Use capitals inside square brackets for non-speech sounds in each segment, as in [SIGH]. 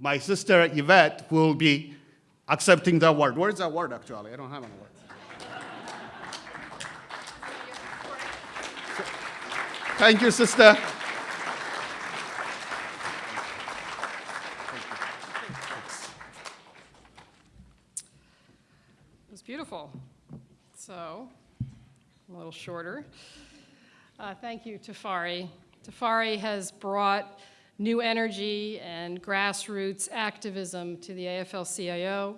my sister Yvette will be accepting the award. Where's the award actually? I don't have an award. Thank you, sister. It was beautiful. So, a little shorter. Uh, thank you, Tefere. Tefere has brought new energy and grassroots activism to the AFL-CIO,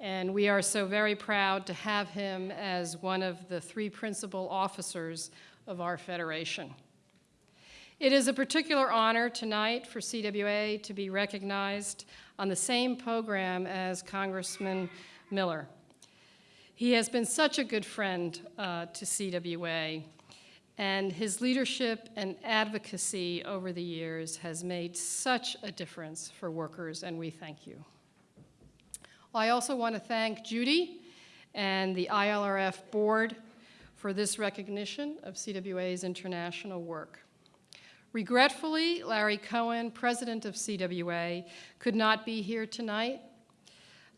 and we are so very proud to have him as one of the three principal officers of our federation. It is a particular honor tonight for CWA to be recognized on the same program as Congressman Miller. He has been such a good friend uh, to CWA, and his leadership and advocacy over the years has made such a difference for workers, and we thank you. I also want to thank Judy and the ILRF board for this recognition of CWA's international work. Regretfully, Larry Cohen, president of CWA, could not be here tonight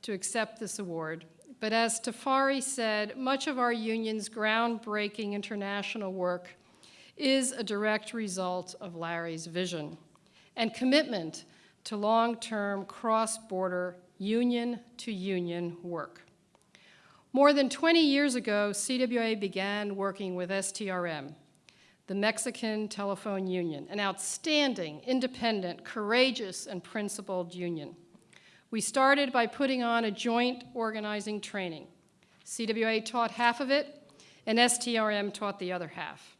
to accept this award, but as Tefere said, much of our union's groundbreaking international work is a direct result of Larry's vision and commitment to long-term cross-border union-to-union work. More than 20 years ago, CWA began working with STRM, the Mexican Telephone Union, an outstanding, independent, courageous, and principled union. We started by putting on a joint organizing training. CWA taught half of it, and STRM taught the other half.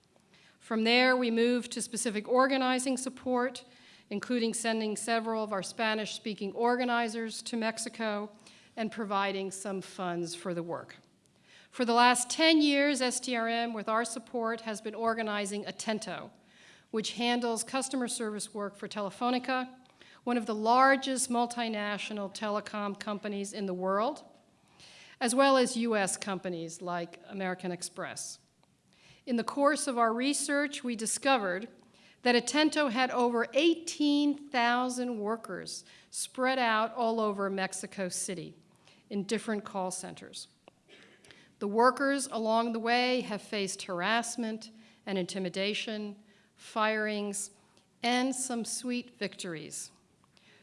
From there, we moved to specific organizing support, including sending several of our Spanish-speaking organizers to Mexico and providing some funds for the work. For the last 10 years, STRM, with our support, has been organizing Atento, which handles customer service work for Telefonica, one of the largest multinational telecom companies in the world, as well as US companies like American Express. In the course of our research, we discovered that Atento had over 18,000 workers spread out all over Mexico City in different call centers. The workers along the way have faced harassment and intimidation, firings, and some sweet victories.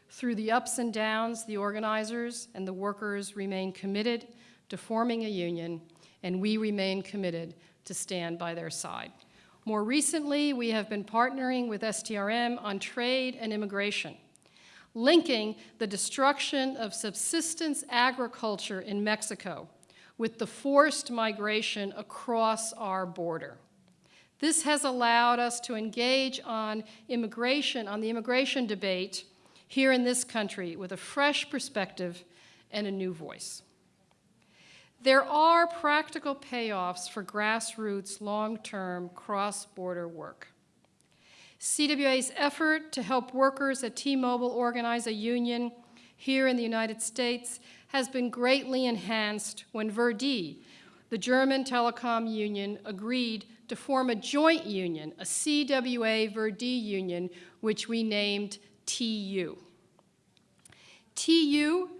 Through the ups and downs, the organizers and the workers remain committed to forming a union, and we remain committed to stand by their side. More recently, we have been partnering with STRM on trade and immigration, linking the destruction of subsistence agriculture in Mexico with the forced migration across our border. This has allowed us to engage on immigration, on the immigration debate here in this country with a fresh perspective and a new voice. There are practical payoffs for grassroots, long-term, cross-border work. CWA's effort to help workers at T-Mobile organize a union here in the United States has been greatly enhanced when Verdi, the German telecom union, agreed to form a joint union, a CWA Verdi union, which we named TU. TU,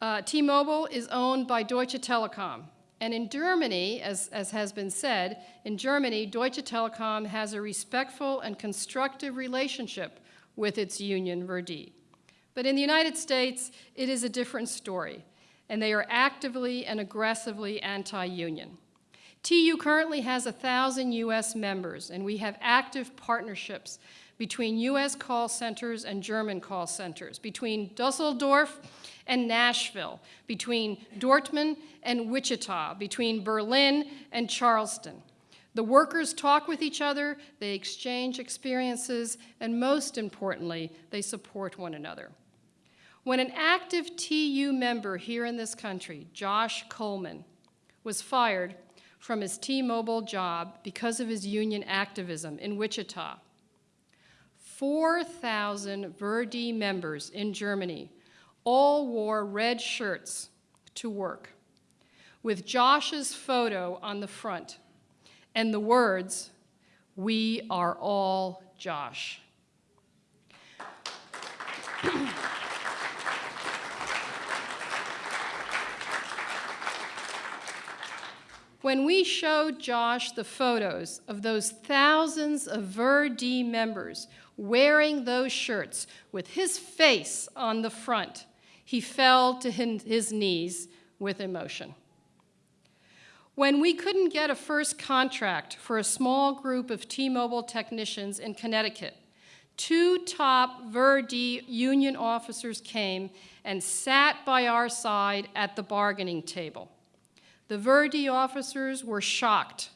uh, T-Mobile is owned by Deutsche Telekom. And in Germany, as, as has been said, in Germany, Deutsche Telekom has a respectful and constructive relationship with its union, Verdi. But in the United States, it is a different story, and they are actively and aggressively anti-union. TU currently has 1,000 U.S. members, and we have active partnerships between U.S. call centers and German call centers, between Dusseldorf and Nashville, between Dortmund and Wichita, between Berlin and Charleston. The workers talk with each other, they exchange experiences, and most importantly, they support one another. When an active TU member here in this country, Josh Coleman, was fired from his T-Mobile job because of his union activism in Wichita, 4,000 Verdi members in Germany all wore red shirts to work with Josh's photo on the front and the words, we are all Josh. [CLEARS THROAT] When we showed Josh the photos of those thousands of Verdi members wearing those shirts with his face on the front, he fell to his knees with emotion. When we couldn't get a first contract for a small group of T-Mobile technicians in Connecticut, two top Verdi union officers came and sat by our side at the bargaining table. The Verdi officers were shocked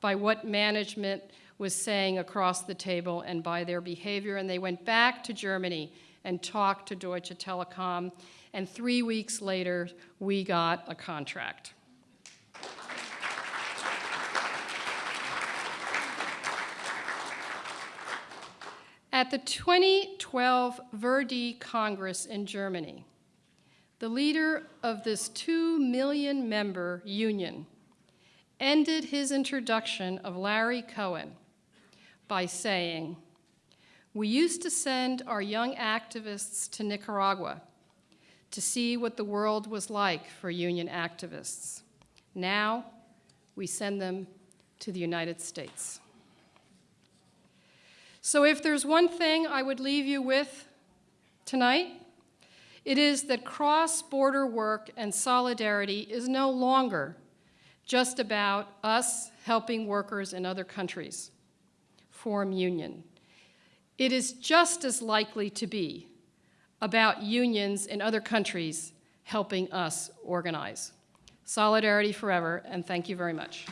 by what management was saying across the table and by their behavior, and they went back to Germany and talked to Deutsche Telekom, and three weeks later, we got a contract. At the 2012 Verdi Congress in Germany, the leader of this 2 million member union ended his introduction of Larry Cohen by saying, We used to send our young activists to Nicaragua to see what the world was like for union activists. Now, we send them to the United States. So if there's one thing I would leave you with tonight, it is that cross-border work and solidarity is no longer just about us helping workers in other countries form union. It is just as likely to be about unions in other countries helping us organize. Solidarity forever, and thank you very much.